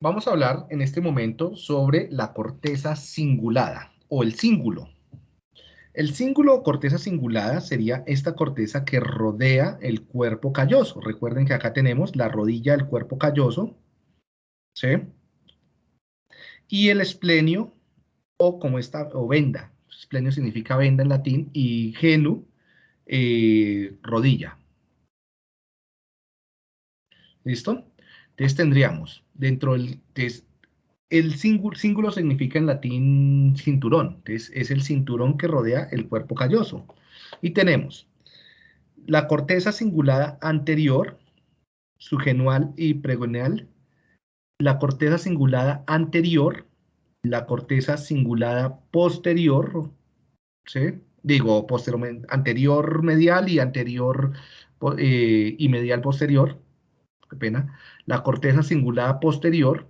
Vamos a hablar en este momento sobre la corteza cingulada o el cíngulo. El cíngulo o corteza cingulada sería esta corteza que rodea el cuerpo calloso. Recuerden que acá tenemos la rodilla del cuerpo calloso, ¿sí? Y el esplenio, o como esta, o venda. Esplenio significa venda en latín, y genu, eh, rodilla. ¿Listo? Entonces tendríamos dentro del... el cíngulo, significa en latín cinturón. Entonces es el cinturón que rodea el cuerpo calloso. Y tenemos la corteza cingulada anterior, subgenual y pregoneal, la corteza cingulada anterior, la corteza cingulada posterior, ¿sí? digo, posterior, anterior medial y anterior eh, y medial posterior, qué pena, la corteza cingulada posterior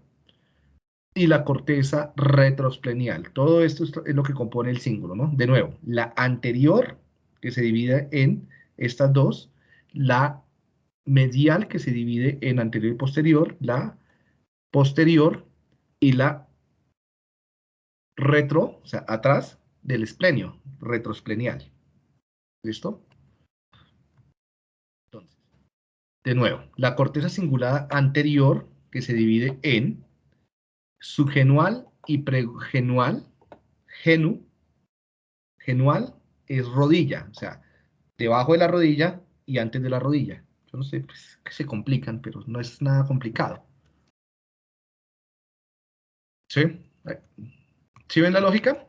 y la corteza retrosplenial. Todo esto es lo que compone el cíngulo, ¿no? De nuevo, la anterior, que se divide en estas dos, la medial, que se divide en anterior y posterior, la posterior y la retro, o sea, atrás del esplenio, retrosplenial. ¿Listo? De nuevo, la corteza cingulada anterior, que se divide en subgenual y pregenual. Genu, genual es rodilla, o sea, debajo de la rodilla y antes de la rodilla. Yo no sé, pues, que se complican, pero no es nada complicado. ¿Sí? ¿Sí ven la lógica?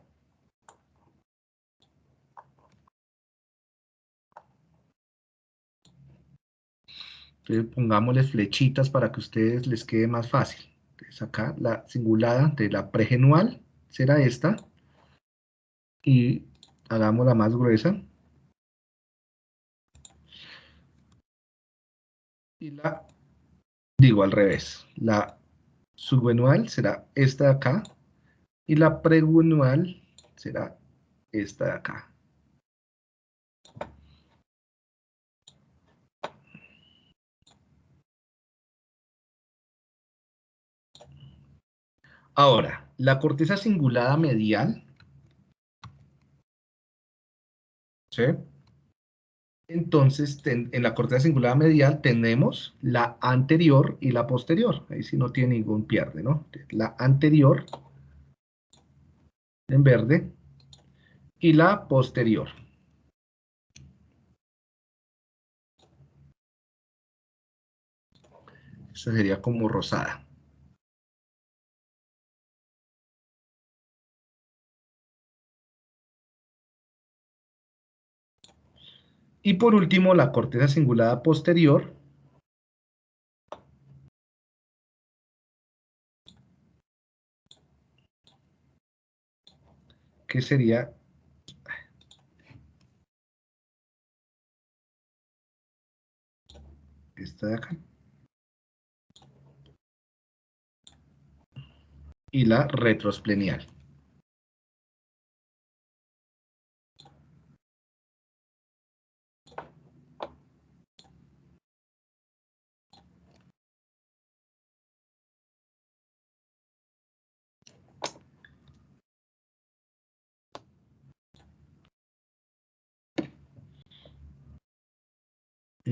Entonces pongámosles flechitas para que a ustedes les quede más fácil. Entonces acá la cingulada de la pregenual será esta. Y hagámosla más gruesa. Y la, digo al revés, la subgenual será esta de acá. Y la pregenual será esta de acá. Ahora, la corteza cingulada medial, ¿sí? Entonces, en la corteza cingulada medial tenemos la anterior y la posterior. Ahí sí no tiene ningún pierde, ¿no? La anterior en verde y la posterior. Esa sería como rosada. Y por último, la corteza cingulada posterior. Que sería esta de acá. Y la retrosplenial.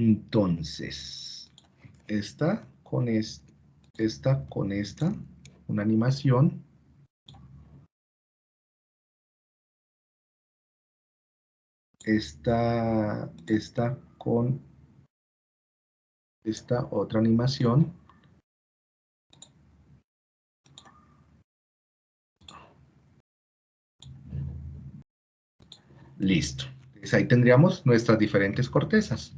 Entonces, esta con, esta con esta, una animación. Esta, esta con esta otra animación. Listo. Entonces ahí tendríamos nuestras diferentes cortezas.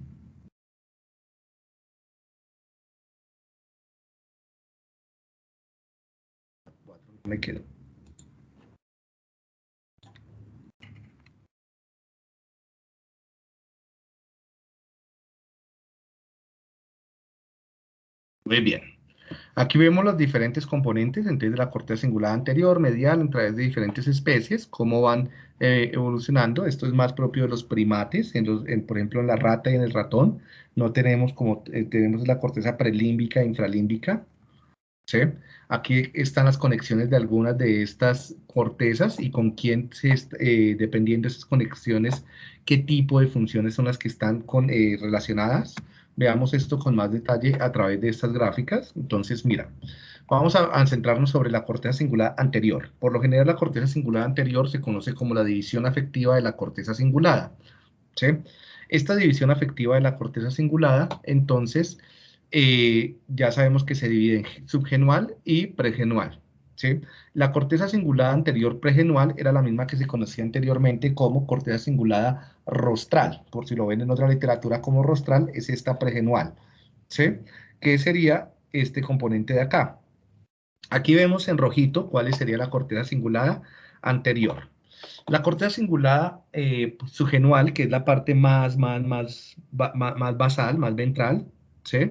Me quedo. Muy bien. Aquí vemos los diferentes componentes, entonces la corteza cingulada anterior, medial, a través de diferentes especies, cómo van eh, evolucionando. Esto es más propio de los primates, por ejemplo en la rata y en el ratón. No tenemos como, eh, tenemos la corteza prelímbica e infralímbica. Aquí están las conexiones de algunas de estas cortezas y con quién, se, eh, dependiendo de esas conexiones, qué tipo de funciones son las que están con, eh, relacionadas. Veamos esto con más detalle a través de estas gráficas. Entonces, mira, vamos a, centrarnos sobre la corteza cingulada anterior. Por lo general, la corteza cingulada anterior se conoce como la división afectiva de la corteza cingulada. Esta división afectiva de la corteza cingulada, entonces, eh, ya sabemos que se divide en subgenual y pregenual. ¿sí? La corteza cingulada anterior pregenual era la misma que se conocía anteriormente como corteza cingulada rostral. Por si lo ven en otra literatura como rostral, es esta pregenual. ¿sí? Que sería este componente de acá. Aquí vemos en rojito cuál sería la corteza cingulada anterior. La corteza cingulada eh, subgenual, que es la parte más, más, más, más basal, más ventral, ¿sí?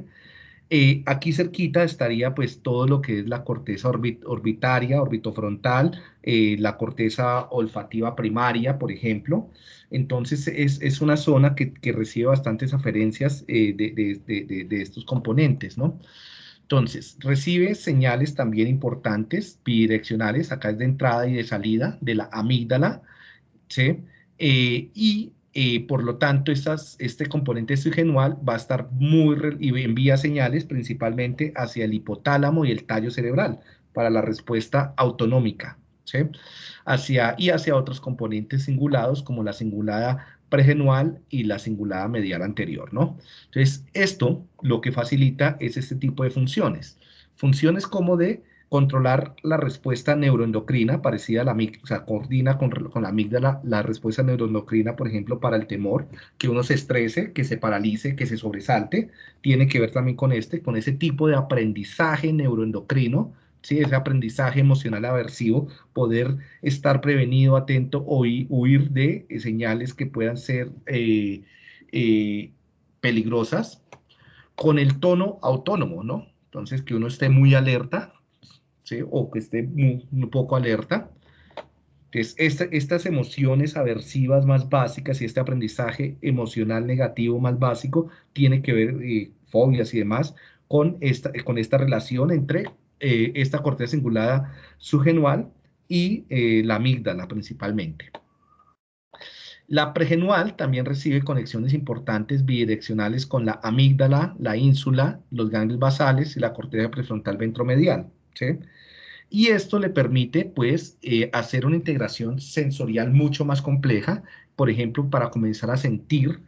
Eh, aquí cerquita estaría pues todo lo que es la corteza orbitaria, orbitofrontal, eh, la corteza olfativa primaria, por ejemplo. Entonces es, una zona que, recibe bastantes aferencias eh, de, estos componentes, ¿no? Entonces, recibe señales también importantes, bidireccionales, acá es de entrada y de salida de la amígdala, ¿sí? y eh, por lo tanto, este componente subgenual va a estar muy y envía señales principalmente hacia el hipotálamo y el tallo cerebral para la respuesta autonómica, ¿sí? hacia, y hacia otros componentes singulados como la cingulada pregenual y la cingulada medial anterior. ¿no? Entonces, esto lo que facilita es este tipo de funciones. Funciones como de controlar la respuesta neuroendocrina parecida a la amígdala, o sea, coordina con, con, la amígdala la respuesta neuroendocrina, por ejemplo, para el temor, que uno se estrese, que se paralice, que se sobresalte, tiene que ver también con este, con ese tipo de aprendizaje neuroendocrino, ¿sí? ese aprendizaje emocional aversivo, poder estar prevenido, atento o huir de señales que puedan ser eh, eh, peligrosas, con el tono autónomo, ¿no? Entonces, que uno esté muy alerta, o que esté un poco alerta. Entonces, estas emociones aversivas más básicas y este aprendizaje emocional negativo más básico tiene que ver, eh, fobias y demás, con esta, con esta relación entre eh, esta corteza cingulada subgenual y eh, la amígdala principalmente. La pregenual también recibe conexiones importantes bidireccionales con la amígdala, la ínsula, los ganglios basales y la corteza prefrontal ventromedial. Y esto le permite, pues, eh, hacer una integración sensorial mucho más compleja, por ejemplo, para comenzar a sentir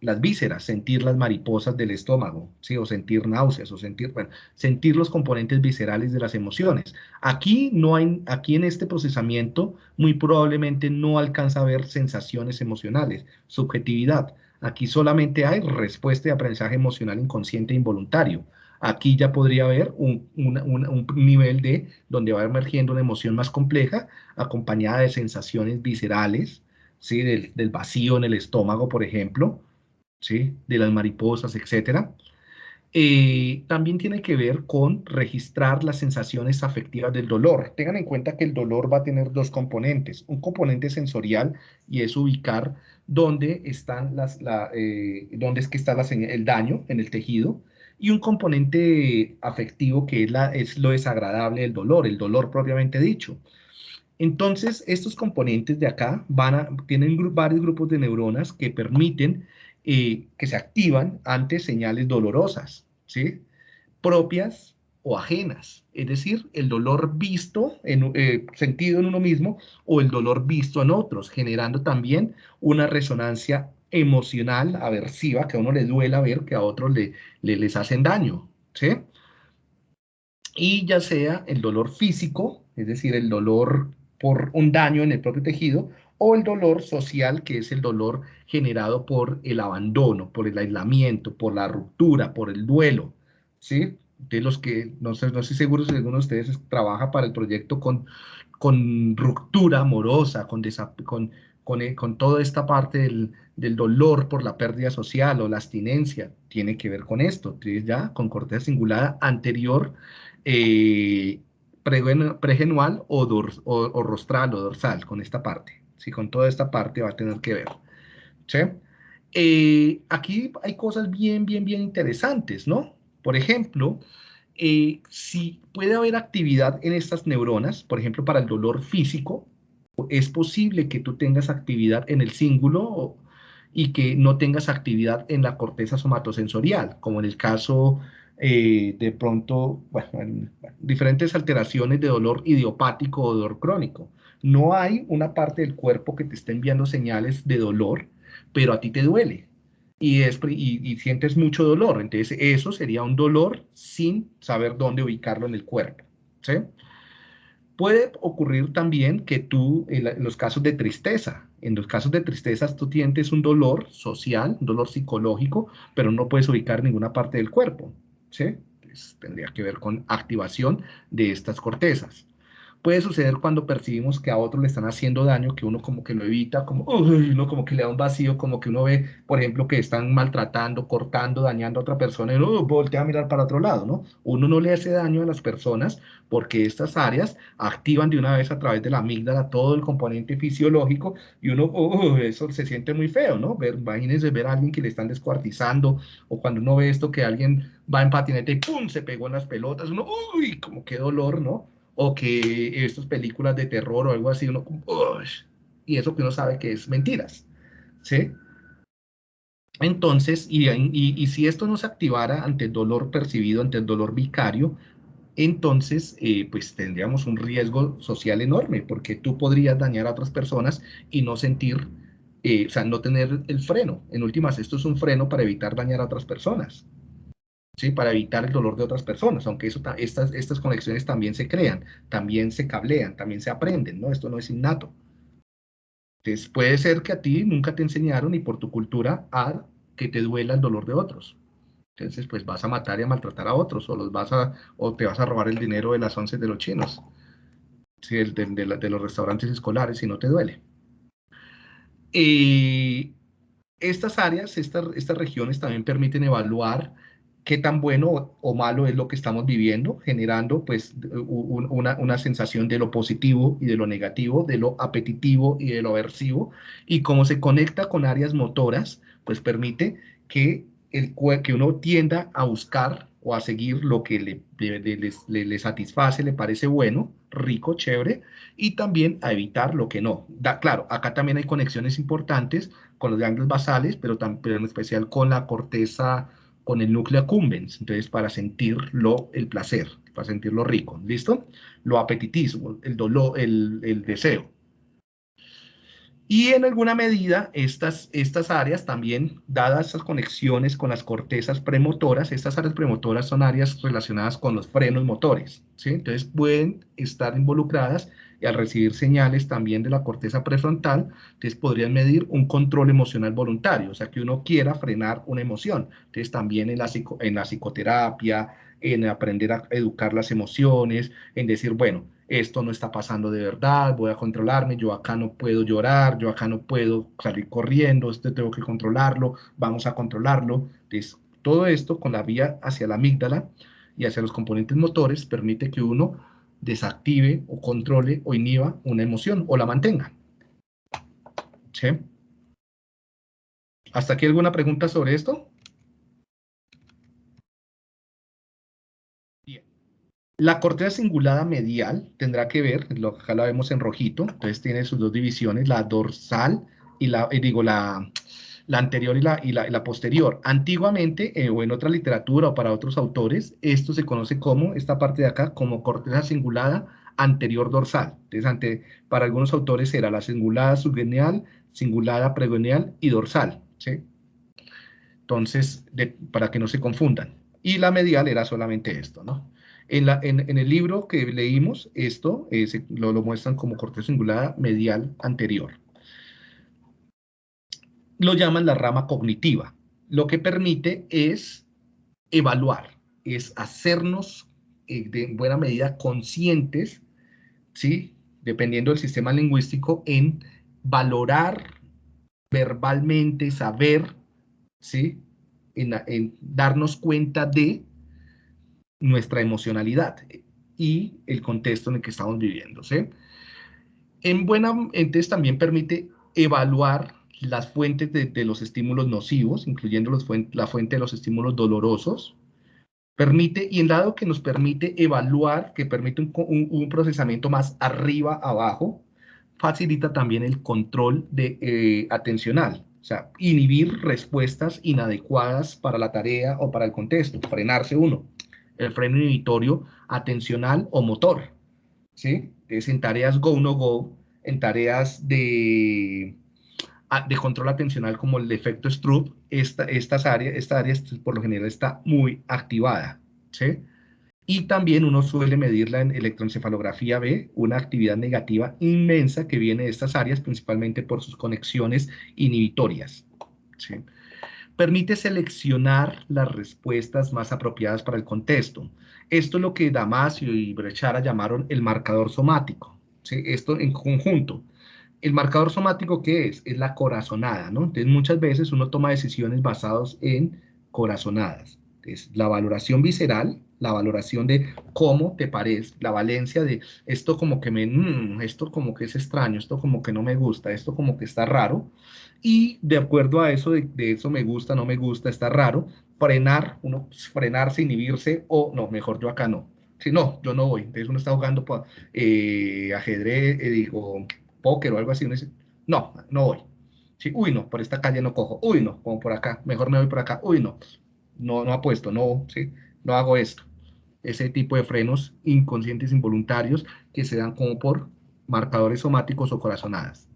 las vísceras, sentir las mariposas del estómago, ¿sí? o sentir náuseas, o sentir, bueno, sentir los componentes viscerales de las emociones. Aquí, no hay, aquí en este procesamiento muy probablemente no alcanza a ver sensaciones emocionales, subjetividad. Aquí solamente hay respuesta de aprendizaje emocional inconsciente e involuntario. Aquí ya podría haber un, nivel de donde va emergiendo una emoción más compleja, acompañada de sensaciones viscerales, ¿sí? del, vacío en el estómago, por ejemplo, ¿sí? de las mariposas, etc. Eh, también tiene que ver con registrar las sensaciones afectivas del dolor. Tengan en cuenta que el dolor va a tener dos componentes. Un componente sensorial y es ubicar dónde, están las, eh, dónde es que está el daño en el tejido y un componente afectivo que es, lo desagradable del dolor, el dolor propiamente dicho. Entonces, estos componentes de acá van tienen varios grupos de neuronas que permiten eh, que se activan ante señales dolorosas, ¿sí? Propias o ajenas, es decir, el dolor visto, en, eh, sentido en uno mismo, o el dolor visto en otros, generando también una resonancia emocional, aversiva, que a uno le duela ver que a otros le, les hacen daño, ¿sí? Y ya sea el dolor físico, es decir, el dolor por un daño en el propio tejido, o el dolor social, que es el dolor generado por el abandono, por el aislamiento, por la ruptura, por el duelo, ¿sí? De los que, no sé, no estoy seguro si alguno de ustedes trabaja para el proyecto con, con ruptura amorosa, con, con, con, con toda esta parte del, del dolor por la pérdida social o la abstinencia tiene que ver con esto, ya con corteza cingulada anterior, eh, pregenual o, o, rostral o dorsal, con esta parte, ¿sí? con toda esta parte va a tener que ver. Eh, aquí hay cosas bien, bien, bien interesantes, ¿no? Por ejemplo, eh, si puede haber actividad en estas neuronas, por ejemplo, para el dolor físico, es posible que tú tengas actividad en el cíngulo y que no tengas actividad en la corteza somatosensorial, como en el caso eh, de pronto, diferentes alteraciones de dolor idiopático o dolor crónico. No hay una parte del cuerpo que te esté enviando señales de dolor, pero a ti te duele y, y, sientes mucho dolor. Entonces, eso sería un dolor sin saber dónde ubicarlo en el cuerpo. ¿sí? Puede ocurrir también que tú, en, los casos de tristeza, en los casos de tristeza tú sientes un dolor social, un dolor psicológico, pero no puedes ubicar ninguna parte del cuerpo. ¿sí? tendría que ver con activación de estas cortezas puede suceder cuando percibimos que a otro le están haciendo daño, que uno como que lo evita, como, uno como que le da un vacío, como que uno ve, por ejemplo, que están maltratando, cortando, dañando a otra persona y uno voltea a mirar para otro lado, ¿no? Uno no le hace daño a las personas porque estas áreas activan de una vez a través de la amígdala todo el componente fisiológico y uno, eso se siente muy feo, ¿no? Ver, imagínense ver a alguien que le están descuartizando o cuando uno ve esto que alguien va en patinete y ¡pum! se pegó en las pelotas, uno, uy, como qué dolor, ¿no? O que estas películas de terror o algo así, uno, y eso que uno sabe que es mentiras, ¿sí? Entonces, y, y, si esto no se activara ante el dolor percibido, ante el dolor vicario, entonces, eh, pues tendríamos un riesgo social enorme, porque tú podrías dañar a otras personas y no sentir, eh, o sea, no tener el freno. En últimas, esto es un freno para evitar dañar a otras personas. ¿Sí? para evitar el dolor de otras personas, aunque eso, estas, estas conexiones también se crean, también se cablean, también se aprenden, ¿no? Esto no es innato. Entonces, puede ser que a ti nunca te enseñaron ni por tu cultura a que te duela el dolor de otros. Entonces, pues vas a matar y a maltratar a otros, o, los vas a, o te vas a robar el dinero de las once de los chinos, ¿sí? de, de, los restaurantes escolares, si no te duele. Y estas áreas, estas, estas regiones también permiten evaluar qué tan bueno o malo es lo que estamos viviendo, generando pues una, una, sensación de lo positivo y de lo negativo, de lo apetitivo y de lo aversivo, y cómo se conecta con áreas motoras, pues permite que, el, que uno tienda a buscar o a seguir lo que le, le, satisface, le parece bueno, rico, chévere, y también a evitar lo que no. Da, claro, acá también hay conexiones importantes con los ganglios basales, pero, pero en especial con la corteza con el núcleo accumbens, entonces para sentirlo el placer, para sentirlo rico, ¿listo? Lo apetitismo, el dolor, el, el deseo. Y en alguna medida, estas, estas áreas también, dadas estas conexiones con las cortezas premotoras, estas áreas premotoras son áreas relacionadas con los frenos motores, ¿sí? Entonces pueden estar involucradas y al recibir señales también de la corteza prefrontal, entonces podrían medir un control emocional voluntario, o sea, que uno quiera frenar una emoción. Entonces también en la, en la psicoterapia, en aprender a educar las emociones, en decir, bueno, esto no está pasando de verdad, voy a controlarme, yo acá no puedo llorar, yo acá no puedo salir corriendo, esto tengo que controlarlo, vamos a controlarlo. Entonces, todo esto con la vía hacia la amígdala y hacia los componentes motores permite que uno desactive o controle o inhiba una emoción o la mantenga. ¿Hasta aquí alguna pregunta sobre esto? La corteza cingulada medial tendrá que ver, lo, acá la vemos en rojito, entonces tiene sus dos divisiones, la dorsal y la, eh, digo, la, anterior y la, y la, posterior. Antiguamente, eh, o en otra literatura o para otros autores, esto se conoce como, esta parte de acá, como corteza cingulada anterior dorsal. Entonces, para algunos autores era la cingulada subgeneal, cingulada pregoneal y dorsal. ¿sí? Entonces, para que no se confundan. Y la medial era solamente esto, ¿no? En, el libro que leímos, esto lo, muestran como corteza cingulada medial anterior lo llaman la rama cognitiva. Lo que permite es evaluar, es hacernos eh, de buena medida conscientes, ¿sí? dependiendo del sistema lingüístico, en valorar verbalmente, saber, ¿sí? en darnos cuenta de nuestra emocionalidad y el contexto en el que estamos viviendo. ¿sí? En buena, entonces también permite evaluar las fuentes de, los estímulos nocivos, incluyendo los la fuente de los estímulos dolorosos, Permite, y en dado que nos permite evaluar, que permite un, procesamiento más arriba, abajo, facilita también el control de, eh, atencional, o sea, inhibir respuestas inadecuadas para la tarea o para el contexto, frenarse uno. El freno inhibitorio atencional o motor, ¿sí? Es en tareas go, no go, en tareas de, de control atencional como el efecto Stroop, esta, estas áreas, esta área por lo general está muy activada, ¿sí? Y también uno suele medirla en electroencefalografía B, una actividad negativa inmensa que viene de estas áreas, principalmente por sus conexiones inhibitorias. ¿sí? Permite seleccionar las respuestas más apropiadas para el contexto. Esto es lo que Damasio y Brechara llamaron el marcador somático. Esto en conjunto. El marcador somático, ¿qué es? Es la corazonada, ¿no? Entonces, muchas veces uno toma decisiones basadas en corazonadas. Es la valoración visceral, la valoración de cómo te parece, la valencia de esto como que me, mm, esto como que es extraño, esto como que no me gusta, esto como que está raro, y de acuerdo a eso, de, eso me gusta, no me gusta, está raro, frenar, uno pues, frenarse, inhibirse, o no, mejor yo acá no. Si no, yo no voy. Entonces uno está jugando eh, ajedrez, eh, digo, póker o algo así, uno dice, no, no voy. Sí, uy, no, por esta calle no cojo, uy, no, como por acá, mejor me voy por acá, uy, no, no, no apuesto, no, sí, no hago esto ese tipo de frenos inconscientes involuntarios que se dan como por marcadores somáticos o corazonadas.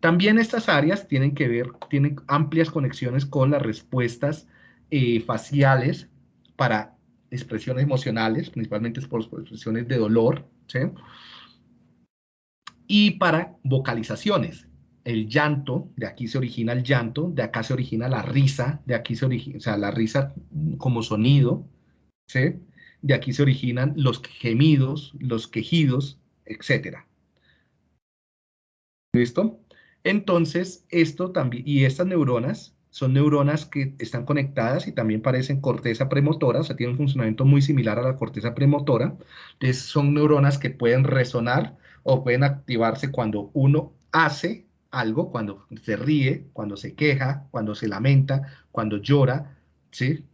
También estas áreas tienen que ver, tienen amplias conexiones con las respuestas eh, faciales para expresiones emocionales, principalmente por expresiones de dolor, ¿sí? y para vocalizaciones. El llanto, de aquí se origina el llanto, de acá se origina la risa, de aquí se origina, o sea, la risa como sonido, ¿sí? de aquí se originan los gemidos, los quejidos, etc. ¿Listo? Entonces, esto también, y estas neuronas son neuronas que están conectadas y también parecen corteza premotora, o sea, tienen un funcionamiento muy similar a la corteza premotora. Entonces, son neuronas que pueden resonar o pueden activarse cuando uno hace algo, cuando se ríe, cuando se queja, cuando se lamenta, cuando llora, ¿sí?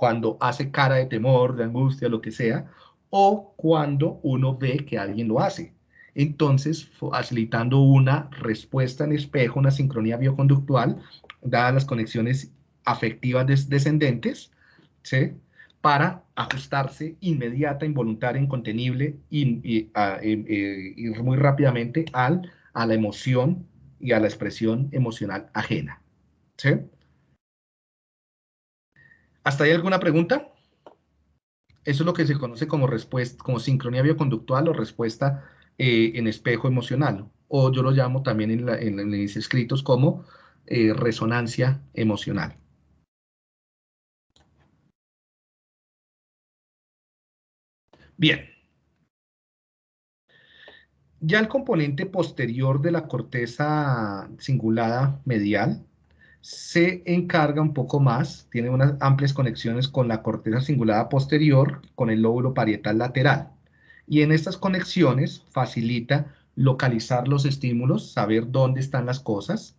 Cuando hace cara de temor, de angustia, lo que sea, o cuando uno ve que alguien lo hace. Entonces, facilitando una respuesta en espejo, una sincronía bioconductual, dadas las conexiones afectivas descendentes, ¿sí? para ajustarse inmediata, involuntaria, incontenible y, y, muy rápidamente al, a la emoción y a la expresión emocional ajena. ¿sí? ¿Hasta ahí alguna pregunta? Eso es lo que se conoce como, respuesta, como sincronía bioconductual o respuesta eh, en espejo emocional, o yo lo llamo también en, mis escritos como eh, resonancia emocional. Bien. Ya el componente posterior de la corteza cingulada medial se encarga un poco más, tiene unas amplias conexiones con la corteza cingulada posterior, con el lóbulo parietal lateral. Y en estas conexiones facilita localizar los estímulos, saber dónde están las cosas.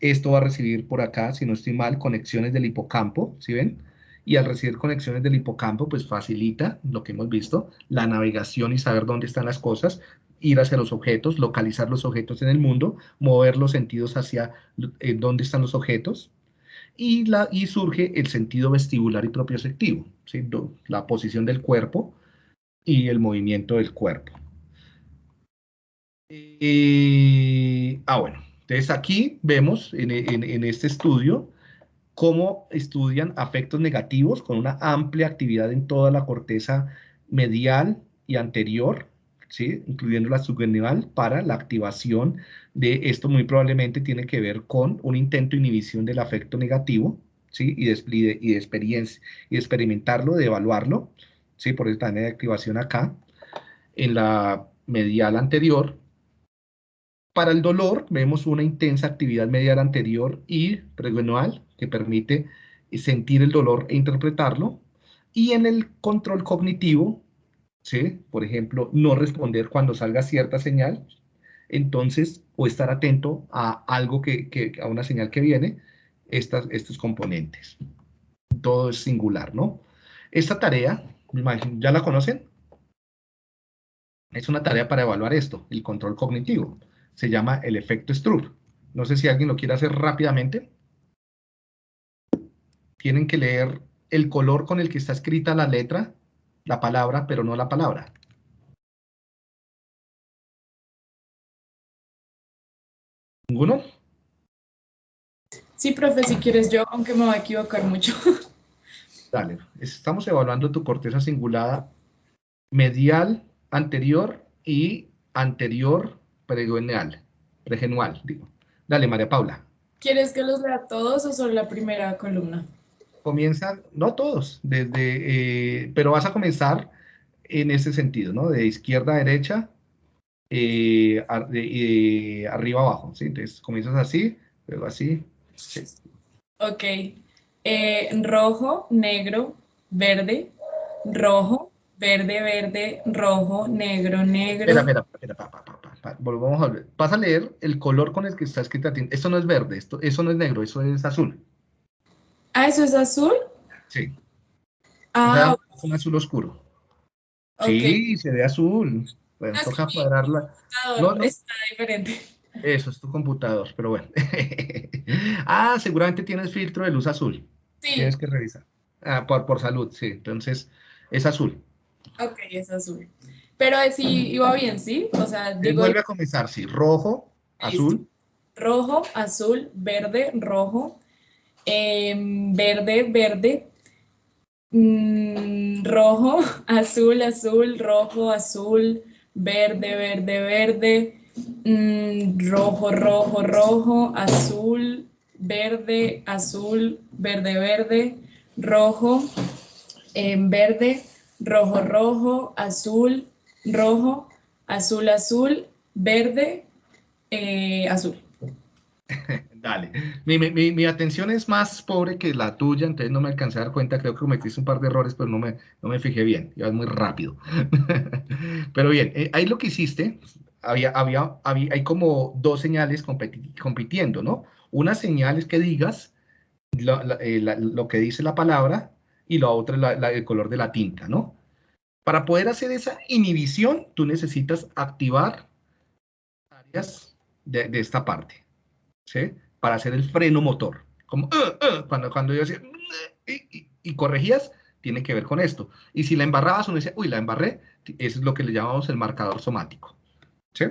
Esto va a recibir por acá, si no estoy mal, conexiones del hipocampo, ¿sí ven? Y al recibir conexiones del hipocampo, pues facilita lo que hemos visto, la navegación y saber dónde están las cosas, ir hacia los objetos, localizar los objetos en el mundo, mover los sentidos hacia eh, dónde están los objetos, y, la, y surge el sentido vestibular y propioceptivo, ¿sí? la posición del cuerpo y el movimiento del cuerpo. Eh, ah, bueno, entonces aquí vemos en, en este estudio cómo estudian afectos negativos con una amplia actividad en toda la corteza medial y anterior, incluyendo la subgenital, para la activación de esto muy probablemente tiene que ver con un intento de inhibición del afecto negativo, ¿sí? y, de, y de experiencia, y experimentarlo, de evaluarlo, ¿sí? por esta de activación acá, en la medial anterior. Para el dolor vemos una intensa actividad medial anterior y preguenual que permite sentir el dolor e interpretarlo. Y en el control cognitivo ¿sí? Por ejemplo, no responder cuando salga cierta señal, entonces, o estar atento a algo que, a una señal que viene, estas, estos componentes. Todo es singular, ¿no? Esta tarea, ¿ya la conocen? Es una tarea para evaluar esto, el control cognitivo. Se llama el efecto Stroop. No sé si alguien lo quiere hacer rápidamente. Tienen que leer el color con el que está escrita la letra, la palabra, pero no la palabra. ¿Ninguno? Sí, profe, si quieres yo, aunque me voy a equivocar mucho. Dale, estamos evaluando tu corteza cingulada medial, anterior y anterior pregenual, pregenual, digo. Dale, María Paula. ¿Quieres que los lea todos o solo la primera columna? Comienza, no todos, desde, eh, pero vas a comenzar en ese sentido, ¿no? De izquierda a derecha, eh, eh, arriba abajo, ¿sí? Entonces comienzas así, luego así. Ok. rojo, negro, verde, rojo, verde, verde, rojo, negro, negro. Espera, espera, espera, Volvamos a ver. Vas a leer el color con el que está escrita. Esto no es verde, esto, eso no es negro, eso es azul. Ah, ¿eso es azul? Sí. Ah, es un azul oscuro. Sí, se ve azul. Bueno, ah, toca cuadrarla. No, no. Está diferente. Eso es tu computador, pero bueno. ah, seguramente tienes filtro de luz azul. Sí. Tienes que revisar. Ah, por, por salud, sí. Entonces, es azul. Ok, es azul. Pero sí iba bien, ¿sí? O sea, digo... Vuelve a comenzar, sí. Rojo, azul. Rojo, azul, verde, rojo, Em, verde, verde, mm, rojo, azul, azul, rojo, azul, verde, verde, verde, mm, rojo, rojo, rojo, azul, verde, azul, verde, verde, rojo, em, verde, rojo, rojo, azul, rojo, azul, azul, verde, eh, azul. Dale. Mi, atención es más pobre que la tuya, entonces no me alcancé a dar cuenta. Creo que cometiste un par de errores, pero no me, no me fijé bien. Iba muy rápido. pero bien, eh, ahí lo que hiciste, había, había, hay como dos señales compitiendo, ¿no? Una señal es que digas eh, lo, que dice la palabra y la otra es el color de la tinta, ¿no? Para poder hacer esa inhibición, tú necesitas activar áreas de, de esta parte. ¿sí? Para hacer el freno motor. Como, uh, uh", cuando, cuando yo decía, y, corregías, tiene que ver con esto. Y si la embarrabas, uno dice, uy, la embarré, eso es lo que le llamamos el marcador somático. ¿Sí?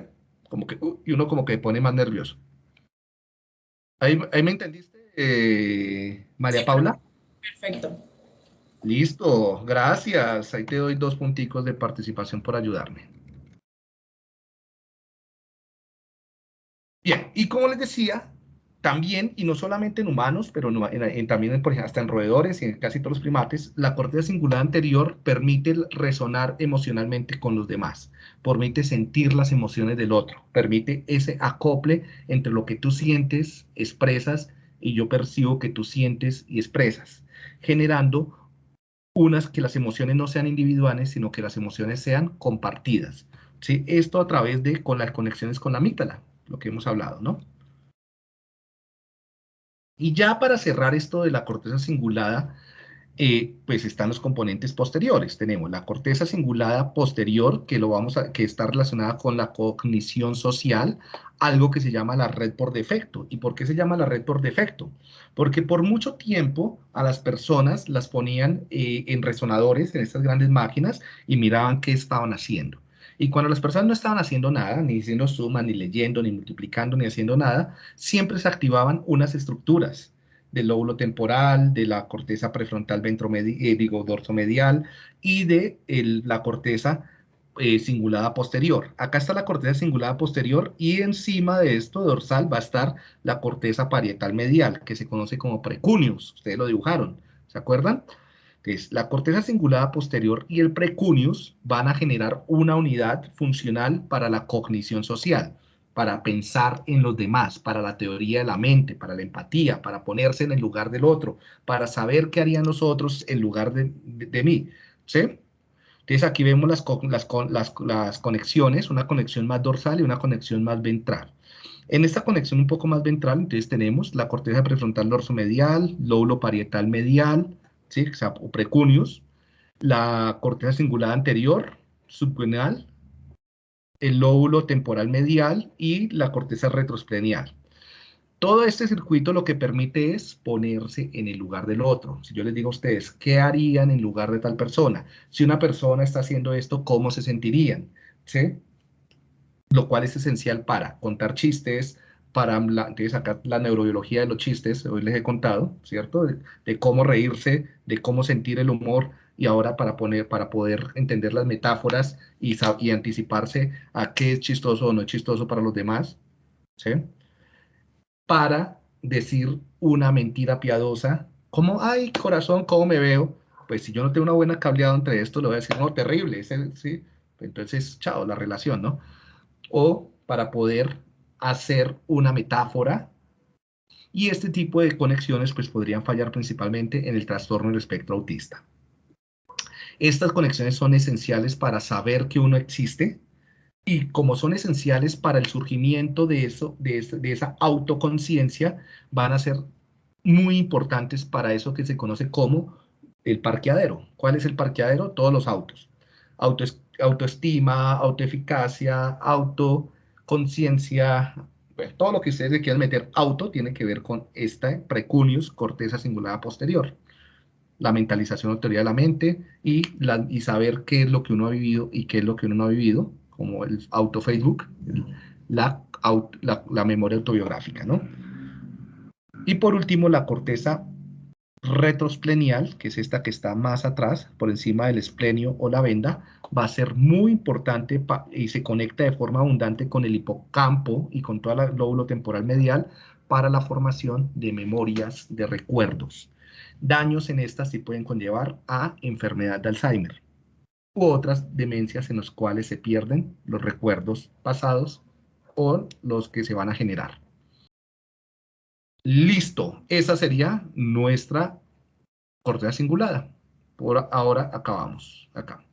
Como que, uh", y uno como que pone más nervioso. ¿Ahí, me entendiste, eh, María Paula? Perfecto. Listo, gracias. Ahí te doy dos punticos de participación por ayudarme. Bien, y como les decía, también, y no solamente en humanos, pero en, también por ejemplo, hasta en roedores y en casi todos los primates, la corteza cingulada anterior permite resonar emocionalmente con los demás, permite sentir las emociones del otro, permite ese acople entre lo que tú sientes, expresas, y yo percibo que tú sientes y expresas, generando unas que las emociones no sean individuales, sino que las emociones sean compartidas. ¿sí? Esto a través de con las conexiones con la amígdala, lo que hemos hablado, ¿no? Y ya para cerrar esto de la corteza cingulada, eh, pues están los componentes posteriores. Tenemos la corteza cingulada posterior, que, lo vamos a, que está relacionada con la cognición social, algo que se llama la red por defecto. ¿Y por qué se llama la red por defecto? Porque por mucho tiempo a las personas las ponían eh, en resonadores, en estas grandes máquinas, y miraban qué estaban haciendo. Y cuando las personas no estaban haciendo nada, ni haciendo suma, ni leyendo, ni multiplicando, ni haciendo nada, siempre se activaban unas estructuras del lóbulo temporal, de la corteza prefrontal eh, digo, dorsomedial y de la corteza eh, cingulada posterior. Acá está la corteza cingulada posterior y encima de esto dorsal va a estar la corteza parietal medial, que se conoce como precuneus. Ustedes lo dibujaron, ¿se acuerdan? Es la corteza cingulada posterior y el precuneus van a generar una unidad funcional para la cognición social, para pensar en los demás, para la teoría de la mente, para la empatía, para ponerse en el lugar del otro, para saber qué harían los otros en lugar de, mí. ¿sí? Entonces aquí vemos las, las, las conexiones, una conexión más dorsal y una conexión más ventral. En esta conexión un poco más ventral, entonces tenemos la corteza prefrontal dorsomedial, lóbulo parietal medial, ¿sí? o precuneus, la corteza cingulada anterior, subcraneal, el lóbulo temporal medial y la corteza retrosplenial. Todo este circuito lo que permite es ponerse en el lugar del otro. Si yo les digo a ustedes, ¿qué harían en lugar de tal persona? Si una persona está haciendo esto, ¿cómo se sentirían? ¿Sí? Lo cual es esencial para contar chistes, para la, la neurobiología de los chistes, hoy les he contado, ¿cierto? De, cómo reírse, de cómo sentir el humor y ahora para, poner, para poder entender las metáforas y, y anticiparse a qué es chistoso o no es chistoso para los demás, ¿sí? para decir una mentira piadosa, como, ay, corazón, ¿cómo me veo? Pues si yo no tengo una buena cableada entre esto, le voy a decir, no, terrible, ¿sí? Entonces, chao, la relación, ¿no? O para poder hacer una metáfora y este tipo de conexiones pues podrían fallar principalmente en el trastorno del espectro autista. Estas conexiones son esenciales para saber que uno existe, y como son esenciales para el surgimiento de, eso, de, esa autoconciencia, van a ser muy importantes para eso que se conoce como el parqueadero. ¿Cuál es el parqueadero? Todos los autos. Auto, autoestima, autoeficacia, autoconciencia, todo lo que ustedes quieran meter auto tiene que ver con esta precunius, corteza cingulada posterior. La mentalización autoridad de la mente y, la, y saber qué es lo que uno ha vivido y qué es lo que uno no ha vivido como el auto Facebook, la, la, memoria autobiográfica, ¿no? Y por último, la corteza retrosplenial, que es esta que está más atrás, por encima del esplenio o la venda, va a ser muy importante y se conecta de forma abundante con el hipocampo y con toda la lóbulo temporal medial para la formación de memorias, de recuerdos. Daños en estas sí pueden conllevar a enfermedad de Alzheimer u otras demencias en las cuales se pierden los recuerdos pasados o los que se van a generar. Listo, esa sería nuestra corteza cingulada. Por ahora acabamos acá.